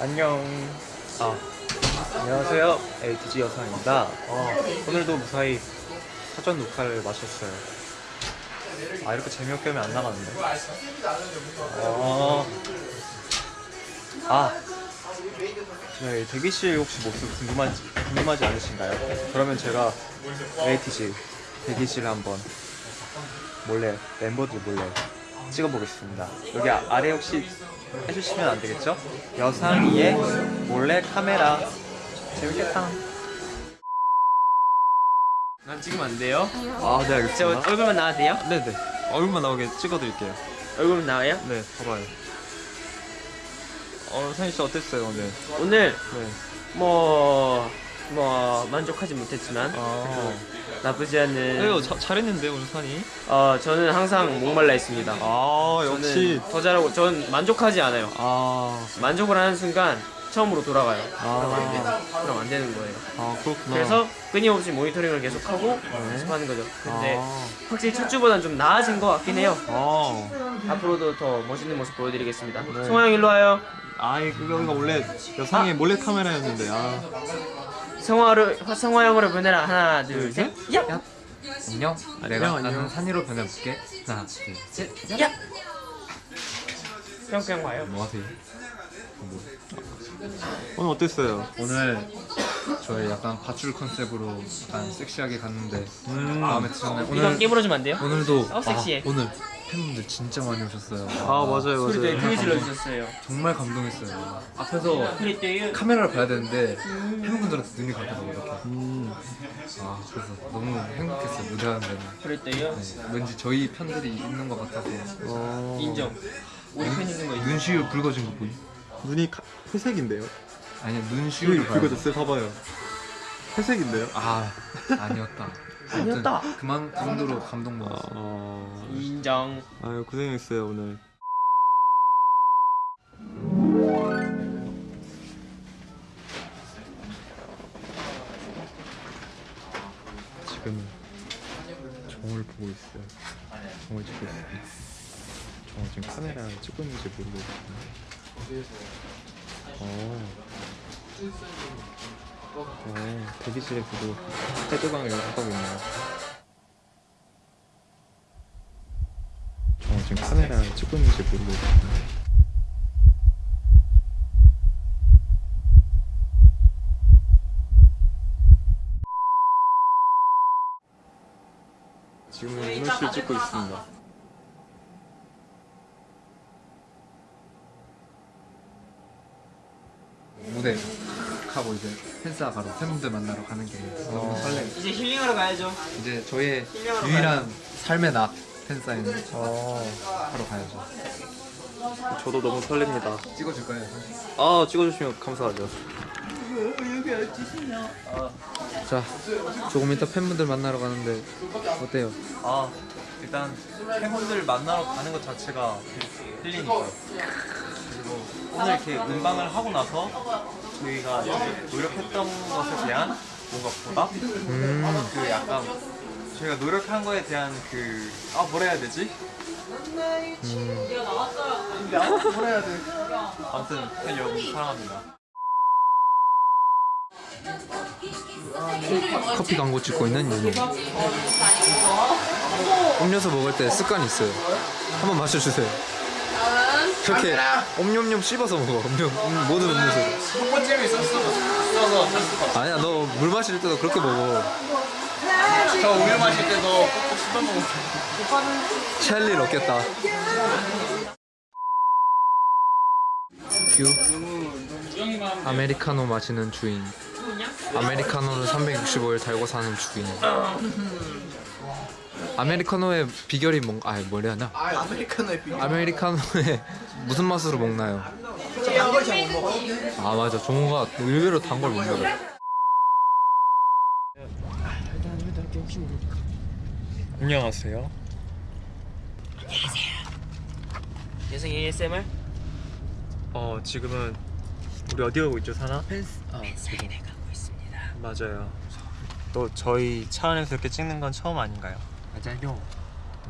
안녕. 아, 안녕하세요. LTG 여상입니다. 어, 오늘도 무사히 사전 녹화를 마쳤어요. 아, 이렇게 재미없게 하면 안 나가는데. 어, 아, 저희 대기실 혹시 모습 궁금하지, 궁금하지 않으신가요? 그러면 제가 LTG 대기실 한번 몰래, 멤버들 몰래 찍어보겠습니다. 여기 아- 아래 혹시 해주시면 안 되겠죠? 여상이의 몰래 카메라 재밌겠다. 난 찍으면 안 돼요? 아, 네제 알겠습니다. 얼굴만 나와도 돼요? 네네. 얼굴만 나오게 찍어드릴게요. 얼굴만 나와요? 네, 봐봐요. 어, 상희 씨 어땠어요 오늘? 오늘 네. 뭐... 뭐 만족하지 못했지만 아, 나쁘지 않은 이거 자, 잘했는데 오늘 산이? 어 저는 항상 목말라 있습니다. 아, 저는 더 잘하고 전 만족하지 않아요. 아, 만족을 하는 순간 처음으로 돌아가요. 아, 그럼 안 되는 거예요. 아 그렇구나. 그래서 끊임없이 모니터링을 계속하고 네. 연습하는 거죠. 근데 아, 확실히 첫 주보단 좀 나아진 것 같긴 해요. 아, 앞으로도 더 멋있는 모습 보여드리겠습니다. 네. 송하 형 일로 와요. 아이 그거가 원래 여상의 몰래 카메라였는데 아. 성화를 성화형으로 변해라 하나 둘셋 야! 안녕. 내가 안녕. 나는 산이로 변해볼게. 하나, 둘, 셋. 야! 뿅뿅 와요 뭐 하세요? 오늘 어땠어요? 오늘 저희 약간 밧줄 컨셉으로 약간 섹시하게 갔는데 음. 마음에 드셨나요? 이건 오늘 깨물어주면 안 돼요? 오늘도 어, 섹시해. 아, 오늘 팬분들 진짜 많이 오셨어요. 아 맞아요 소리 되게 맞아요. 크게 질러주셨어요 정말 감동했어요. 앞에서 카메라를 봐야 되는데 팬분들한테 눈이 가더라고요 이렇게. 음. 아 그래서 너무 행복했어요 무대하는 데는. 그랬대요 네, 왠지 저희 편들이 있는 것 같아서 어... 인정 우리 팬 있는 거 인정 눈시울 붉어진 거 보이? 눈이 가... 회색인데요? 아니 눈이 눈시울을 봐요. 붉어졌어요. 봐봐요. 회색인데요? 아 아니었다. 아니었다. 그만 그 정도로 감동 먹었어. 어... 인정 아유 고생했어요 오늘. 지금 정을 보고 있어요. 정을 찍고 있어요. 정을 지금 카메라 찍고 있는지 모르겠어요. 어. 어, 대기실에서도 헤드방을 연습하고 있네요. 저 지금 카메라 찍고 있는지 모르겠어요. 지금은 이노씨를 찍고 있습니다. 무대 하고 이제 팬싸 가러 팬분들 만나러 가는 게 너무 설레. 이제 힐링하러 가야죠 이제 저의 유일한 삶의 낙 팬사인 어, 하러 가야죠. 저도 너무 설렙니다. 찍어줄 거예요. 아, 찍어주시면 감사하죠. 자, 조금 이따 팬분들 만나러 가는데 어때요? 아, 일단 팬분들 만나러 가는 것 자체가 힐링이죠. 그리고 오늘 이렇게 음방을 하고 나서 저희가 노력했던 것에 대한 뭔가 보답? 그 약간 저희가 노력한 거에 대한 그, 아, 뭐라 해야 되지? 근데 아, 뭐라 해야 돼? 아무튼 팬 여러분 사랑합니다. 커피 광고 찍고 있는 윤희. 음료수 먹을 때 습관이 있어요. 한번 마셔주세요. 그렇게 옴뇸뇸 씹어서 먹어. 음료, 음, 모든 음료수. 첫 번째로 있었어 아니야, 너 물 마실 때도 그렇게 먹어. 저 우유 마실 때도 꼭꼭 씹어먹어 체할 일 없겠다. 뷰. 아메리카노 마시는 주인. 아메리카노를 365일 달고 사는 주인. 아메리카노의 비결이 뭔가 아 뭐라 하냐? 아메리카노의 비결. 아메리카노의 무슨 맛으로 먹나요? 아 맞아 종호가 의외로 단 걸 못 먹어. 안녕하세요. 예성 ASMR? 어, 지금은 우리 어디 가고 있죠, 사나? 펜사인에 가고 있습니다 맞아요. 또 저희 차 안에서 이렇게 찍는 건 처음 아닌가요? 맞아요.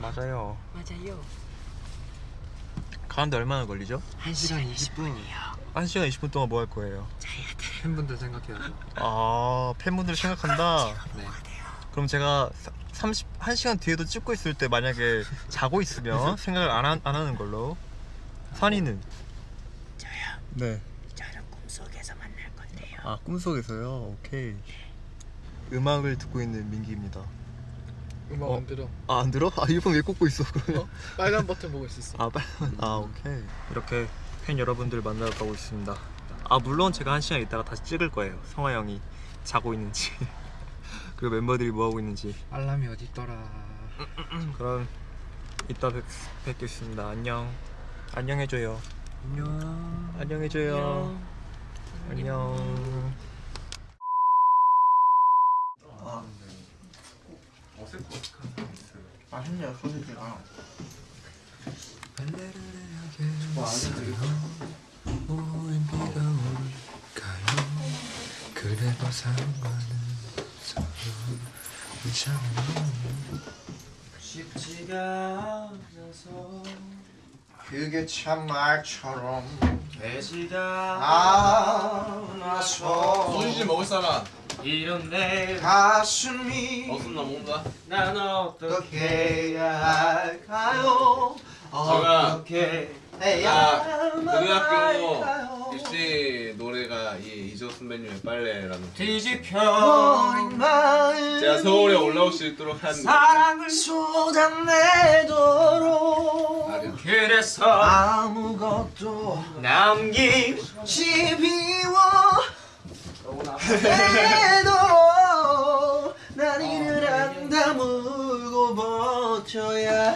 맞아요. 맞아요 가는데 얼마나 걸리죠? 1시간 20분이요 1시간 20분 동안 뭐 할 거예요? 팬분들 생각해야죠. 아 팬분들 생각한다. 네. 그럼 제가 30 1시간 뒤에도 찍고 있을 때 만약에 자고 있으면 생각을 안, 하, 안 하는 걸로. 산이는 저요 네. 저는 꿈속에서 만날 건데요 아 꿈속에서요. 오케이. 음악을 듣고 있는 민기입니다. 음악 어? 안 들어. 아 안 들어? 아 이어폰 왜 꽂고 있어 그러면? 빨간 버튼 보고 있었어. 아 빨리. 아 오케이. 이렇게 팬 여러분들 만나러 가고 있습니다. 아 물론 제가 한 시간 있다가 다시 찍을 거예요. 성화 형이 자고 있는지 그리고 멤버들이 뭐 하고 있는지. 알람이 어디 있더라. 그럼 이따 뵙, 뵙겠습니다. 안녕. 안녕해줘요. 안녕. 안녕해줘요. 안녕. 맛있네요 소시지가 올까요? 그래도 상관 쉽지가 않아서 그게 참 말처럼 되지가 않아서 소시지 먹을 사람. 이런 내 가슴이 무슨 나 먹는다? 난 어떻게 해야 할까요? 어떻게 나 해야만 고등학교 입시 노래가 이 이조 선배님의 빨래라는 뒤집혀버린 마음 제가 서울에 올라올 수 있도록 한 사랑을 쏟아내도록 아니요. 그래서 아무것도 남김없이 비워 해도 난 이를 안 다물고 버텨야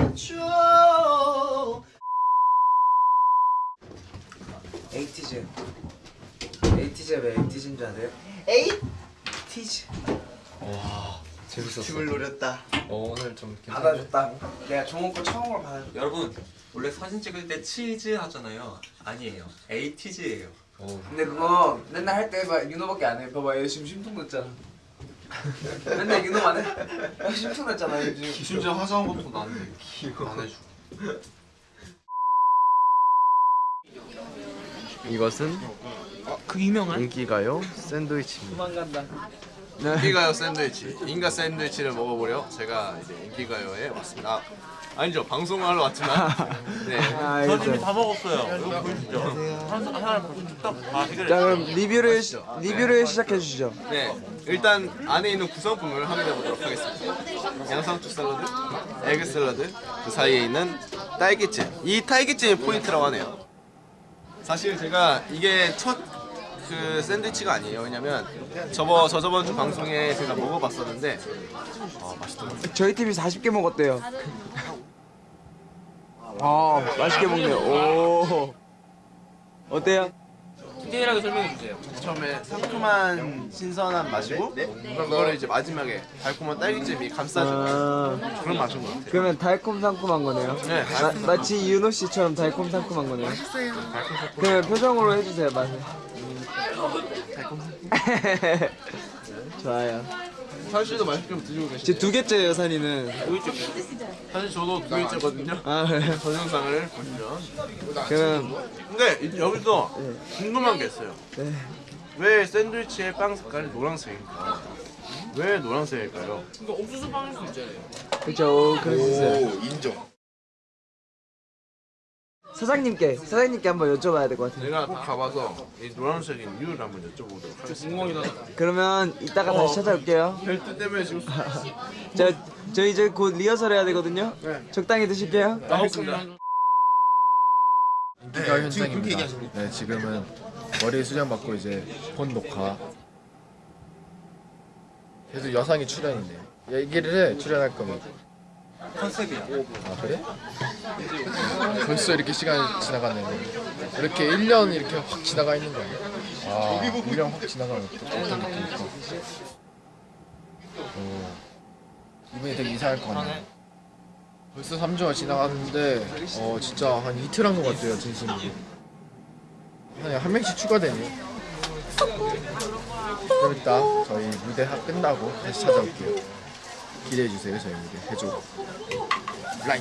했죠 에이티즈 에이티즈 왜 에이티즈인 줄 아세요? 에이티즈 재밌었어. 팁을 노렸다 어, 오늘 좀 받아줬다 내가 종호 거 처음으로 받아줬다 여러분 원래 사진 찍을 때 치즈 하잖아요. 아니에요. 에이티즈예요. 근데 그거 맨날 할 때 윤호밖에 안 해. 봐봐, 얘 지금 심통 났잖아. 맨날 윤호만 해. 야, 심통 났잖아, 얘 지금. 심지어 화장한 것도 나는데 안 해줘 이것은 그 유명한? 인기가요 샌드위치입니다. 도망간다. 인기가요 샌드위치 인가 샌드위치를 먹어보려 제가 이제 인기가요에 왔습니다 아, 아니죠 방송하러 왔지만 네 아, 저 이미 다 먹었어요. 이거 보이시죠? 한 하나 딱다. 자 그럼 리뷰를 맛있죠? 리뷰를 시작해 주시죠. 네, 일단 안에 있는 구성품을 확인해 보도록 하겠습니다. 양상추 샐러드, egg 샐러드, 그 사이에 있는 딸기잼. 이 딸기잼이 포인트라고 하네요. 사실 제가 이게 첫 그 샌드위치가 아니에요. 왜냐면 저번 저 저번 주 방송에 제가 먹어봤었는데 어, 맛있더라고요. 저희 팀이 40개 먹었대요. 아 맛있게 먹네요. 오 어때요? 디테일하게 설명해 주세요. 처음에 상큼한 신선한 맛이고 그거를 이제 마지막에 달콤한 딸기잼이 감싸주는 아, 그런 맛인 것 같아요. 그러면 달콤 상큼한 거네요. 네, 마, 마치 윤호 씨처럼 달콤 상큼한 거네요. 그러면 표정으로 해주세요 맛을. 좋아요. 사실도 맛있게 드시고 계시죠? 제두 개째예요 산이는. 사실 저도 두 개째거든요. 아 그래요? 동영상을 보시면. 그럼 근데 이- 여기서 궁금한 게 있어요. 네. 왜 샌드위치의 빵 색깔이 노란색일까? 왜 노란색일까요? 그렇죠. 그럴 수 있어요. 인정 사장님께 사장님께 한번 여쭤봐야 될 것 같아요. 내가 꼭 가봐서 이 노란색인 이유를 한번 여쭤보도록 하겠습니다. 그러면 이따가 다시 찾아올게요. 벨트 때문에 지금 저, 저 이제 곧 리허설 해야 되거든요. 적당히 드실게요. 나왔습니다. 인기가 현장입니다 네, 지금은 머리 수정 받고 이제 본 녹화. 그래도 여상이 출연이네요. 얘기를 해 출연할 거면. 컨셉이야. 아 그래? 벌써 이렇게 시간이 지나갔네요. 이렇게 1년 이렇게 확 지나가 있는 거예요. 아, 1년 확 지나가면 또 어떤 느낌일까? 어, 기분이 되게 이상할 것 같네요. 벌써 3주가 지나갔는데 어 진짜 한 이틀 한 것 같아요 진심으로. 한, 한 명씩 추가되네요. 그럼 이따 저희 무대 하- 끝나고 다시 찾아올게요. 기대해 주세요 저희 무대 해줘. 아